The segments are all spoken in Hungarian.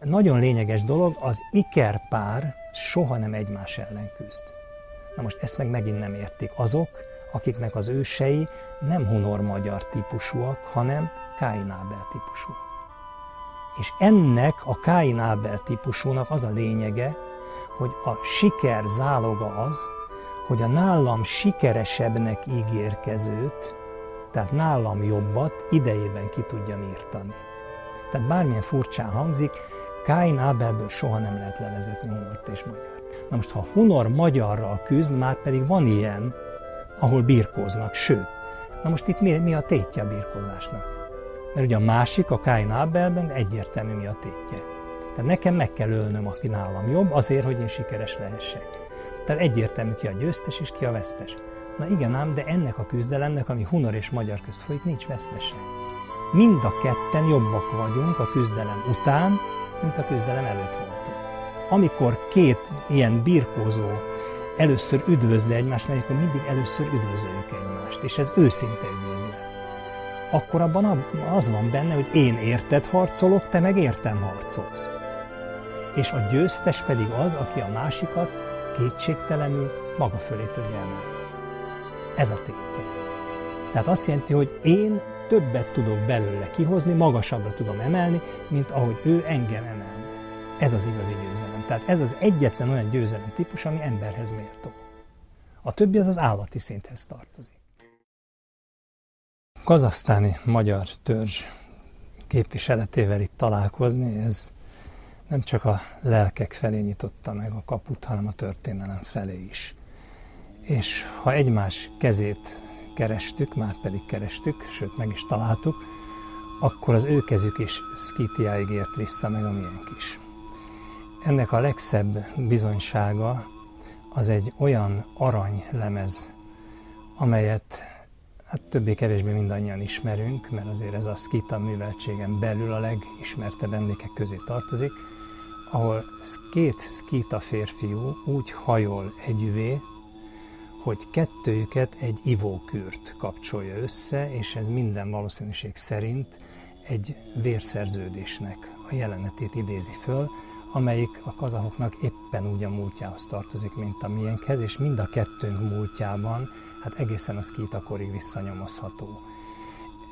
Nagyon lényeges dolog, az ikerpár soha nem egymás ellen küzd. Na most ezt meg megint nem értik azok, akiknek az ősei nem hunor-magyar típusúak, hanem Káin-Ábel típusúak. És ennek a Káin-Ábel típusúnak az a lényege, hogy a siker záloga az, hogy a nálam sikeresebbnek ígérkezőt, tehát nálam jobbat idejében ki tudjam írtani. Tehát bármilyen furcsán hangzik, Káin Ábelből soha nem lehet levezetni Hunort és Magyar. Na most, ha Hunor magyarral küzd, már pedig van ilyen, ahol birkóznak, sőt. Na most itt mi, mi a tétje a birkózásnak? Mert ugye a másik, a Káin Ábelben egyértelmű mi a tétje. Tehát nekem meg kell ölnöm, aki nálam jobb, azért, hogy én sikeres lehessek. Tehát egyértelmű ki a győztes és ki a vesztes. Na igen ám, de ennek a küzdelemnek, ami Hunor és Magyar közt folyik, nincs vesztese. Mind a ketten jobbak vagyunk a küzdelem után, mint a küzdelem előtt voltunk. Amikor két ilyen birkózó először üdvözli egymást, mert akkor mindig először üdvözöljük egymást, és ez őszinte üdvözlet. Akkor abban az van benne, hogy én érted harcolok, te meg értem harcolsz. És a győztes pedig az, aki a másikat kétségtelenül maga fölé tudja emelni. Ez a tétje. Tehát azt jelenti, hogy én többet tudok belőle kihozni, magasabbra tudom emelni, mint ahogy ő engem emel. Ez az igazi győzelem. Tehát ez az egyetlen olyan győzelem típus, ami emberhez méltó. A többi az az állati szinthez tartozik. Kazasztáni magyar törzs képviseletével itt találkozni, ez nem csak a lelkek felé nyitotta meg a kaput, hanem a történelem felé is. És ha egymás kezét kerestük, már pedig kerestük, sőt meg is találtuk, akkor az ő kezük is Skitiáig ért vissza, meg a miénk is. Ennek a legszebb bizonysága az egy olyan aranylemez, amelyet hát többé-kevésbé mindannyian ismerünk, mert azért ez a skita műveltségen belül a legismertebb emlékek közé tartozik, ahol két skita férfiú úgy hajol együvé, hogy kettőjüket egy ivókürt kapcsolja össze, és ez minden valószínűség szerint egy vérszerződésnek a jelenetét idézi föl, amelyik a kazahoknak éppen úgy a múltjához tartozik, mint a miénkhez, és mind a kettőnk múltjában hát egészen a szkítakorig visszanyomozható.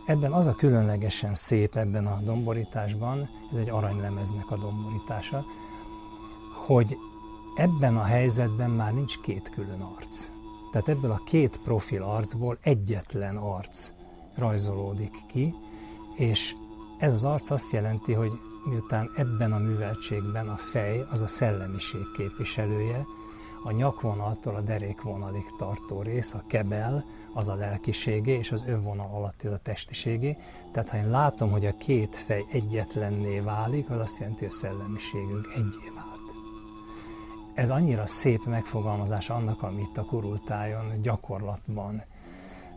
Ebben az a különlegesen szép ebben a domborításban, ez egy aranylemeznek a domborítása, hogy ebben a helyzetben már nincs két külön arc. Tehát ebből a két profil arcból egyetlen arc rajzolódik ki, és ez az arc azt jelenti, hogy miután ebben a műveltségben a fej az a szellemiség képviselője, a nyakvonaltól a derékvonalig tartó rész, a kebel, az a lelkiségé, és az övvonal alatti az a testiségé. Tehát ha én látom, hogy a két fej egyetlenné válik, az azt jelenti, hogy a szellemiségünk egyé vált. Ez annyira szép megfogalmazás annak, amit a kurultájon gyakorlatban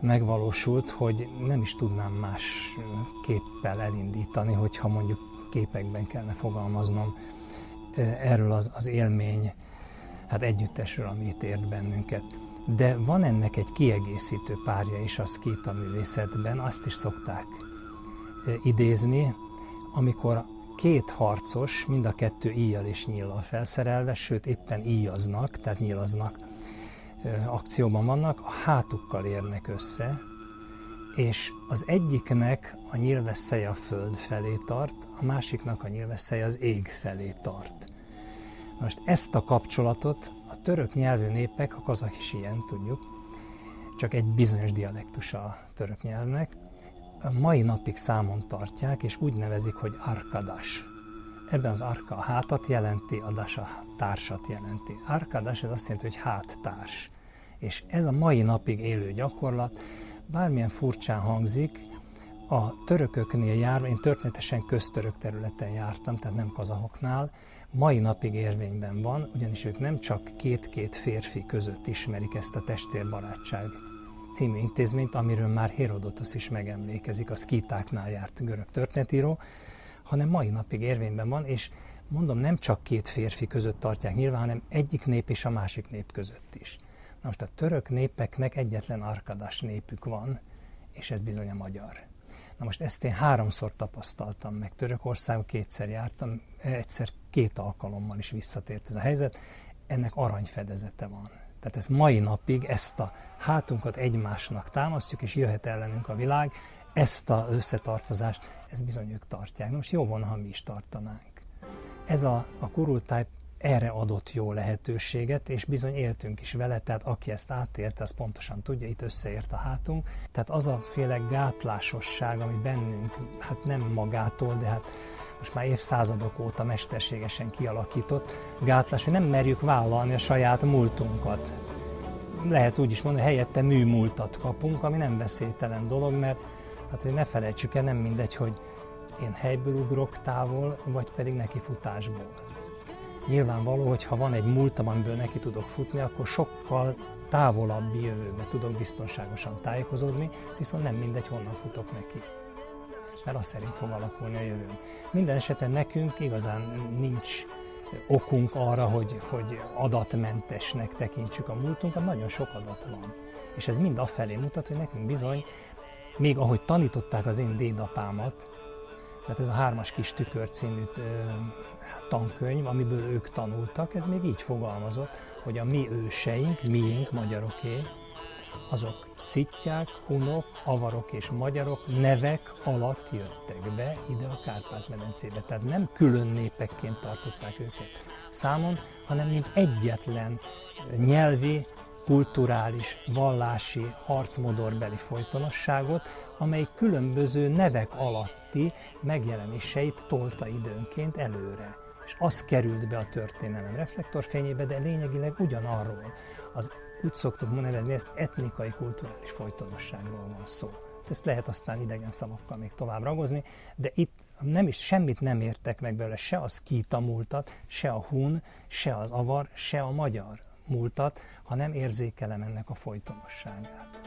megvalósult, hogy nem is tudnám más képpel elindítani, hogyha mondjuk képekben kellene fogalmaznom erről az, az élmény, hát együttesről, ami itt ért bennünket. De van ennek egy kiegészítő párja is a skita művészetben, azt is szokták idézni, amikor két harcos, mind a kettő íjjal és nyíllal felszerelve, sőt éppen íjaznak, tehát nyílaznak, akcióban vannak, a hátukkal érnek össze, és az egyiknek a nyilvesszej a föld felé tart, a másiknak a nyilvesszej az ég felé tart. Most ezt a kapcsolatot a török nyelvű népek, a kazak is ilyen, tudjuk, csak egy bizonyos dialektusa a török nyelvnek, mai napig számon tartják, és úgy nevezik, hogy arkadas. Ebben az arka a hátat jelenti, a das társat jelenti. Arkadas ez azt jelenti, hogy háttárs. És ez a mai napig élő gyakorlat, bármilyen furcsán hangzik, a törököknél jár, én történetesen köztörök területen jártam, tehát nem kazahoknál, mai napig érvényben van, ugyanis ők nem csak két-két férfi között ismerik ezt a testvérbarátság című intézményt, amiről már Herodotos is megemlékezik, a szkítáknál járt görög történetíró, hanem mai napig érvényben van, és mondom, nem csak két férfi között tartják nyilván, hanem egyik nép és a másik nép között is. Na most a török népeknek egyetlen arkadas népük van, és ez bizony a magyar. Na most ezt én háromszor tapasztaltam meg. Törökországban kétszer jártam, egyszer két alkalommal is visszatért ez a helyzet. Ennek aranyfedezete van. Tehát ez mai napig ezt a hátunkat egymásnak támasztjuk, és jöhet ellenünk a világ, ezt az összetartozást, ez bizony ők tartják. Most jó volna, ha mi is tartanánk. Ez a, a kurultáj erre adott jó lehetőséget, és bizony éltünk is vele, tehát aki ezt átélte, az pontosan tudja, itt összeért a hátunk. Tehát az a féle gátlásosság, ami bennünk, hát nem magától, de hát most már évszázadok óta mesterségesen kialakított gátlás, hogy nem merjük vállalni a saját múltunkat. Lehet úgy is mondani, hogy helyette műmúltat kapunk, ami nem veszélytelen dolog, mert hát azért ne felejtsük el, nem mindegy, hogy én helyből ugrok távol, vagy pedig neki futásból. Nyilvánvaló, hogy ha van egy múltam, amiből neki tudok futni, akkor sokkal távolabbi jövőbe tudok biztonságosan tájékozódni, viszont nem mindegy, honnan futok neki. Mert azt szerint fog alakulni a jövőm. Minden esetben nekünk igazán nincs okunk arra, hogy, hogy adatmentesnek tekintsük a múltunkat, nagyon sok adat van. És ez mind afelé mutat, hogy nekünk bizony, még ahogy tanították az én dédapámat, tehát ez a Hármas kis tükör című tankönyv, amiből ők tanultak, ez még így fogalmazott, hogy a mi őseink, miénk, magyaroké, azok szittyák, hunok, avarok és magyarok nevek alatt jöttek be ide a Kárpát-medencébe. Tehát nem külön népekként tartották őket számon, hanem mint egyetlen nyelvi, kulturális, vallási, harcmodorbeli folytonosságot, amely különböző nevek alatti megjelenéseit tolta időnként előre. És az került be a történelem reflektorfényébe, de lényegileg ugyanarról. Az, úgy szoktuk nevezni, ezt etnikai, kulturális folytonosságról van szó. Ezt lehet aztán idegen szavakkal még tovább ragozni, de itt nem is semmit nem értek meg belőle, se a szkíta múltat, se a hun, se az avar, se a magyar múltat, ha nem érzékelem ennek a folytonosságát.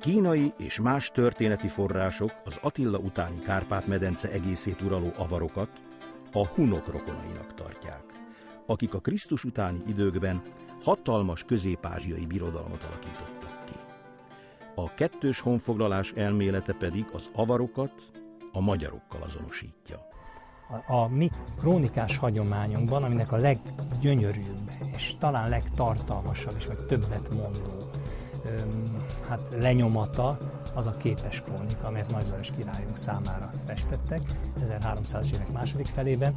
Kínai és más történeti források az Attila utáni Kárpát-medence egészét uraló avarokat a hunok rokonainak tartják, akik a Krisztus utáni időkben hatalmas közép-ázsiai birodalmat alakítottak ki. A kettős honfoglalás elmélete pedig az avarokat a magyarokkal azonosítja. A, a mi krónikás hagyományunkban, aminek a leggyönyörűbb és talán legtartalmasabb és vagy többet mondó öm, hát lenyomata az a képes krónika, amelyet Nagylajos királyunk számára festettek 1300 évek második felében.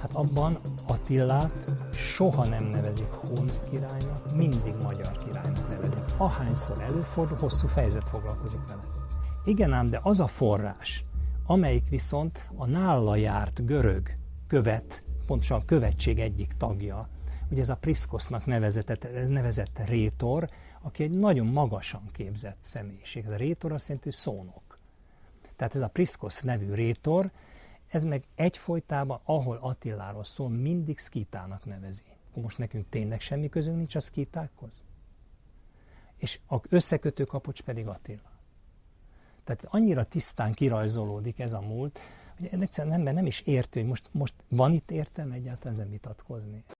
Hát abban Attillát soha nem nevezik Hun királynak, mindig magyar királynak nevezik. Ahányszor előfordul, hosszú fejezet foglalkozik vele. Igen ám, de az a forrás, amelyik viszont a nála járt görög követ, pontosan a követség egyik tagja, ugye ez a Priszkosznak nevezett, nevezett rétor, aki egy nagyon magasan képzett személyiség. Ez a rétor azt jelenti, hogy szónok. Tehát ez a Priszkosz nevű rétor, ez meg egyfolytában, ahol Attiláról szól, mindig szkítának nevezi. Most nekünk tényleg semmi közünk nincs a szkítákhoz? És a összekötő kapocs pedig Attila. Tehát annyira tisztán kirajzolódik ez a múlt, hogy egyszerűen ember nem is érti, hogy most, most van itt értelme egyáltalán ezen vitatkozni.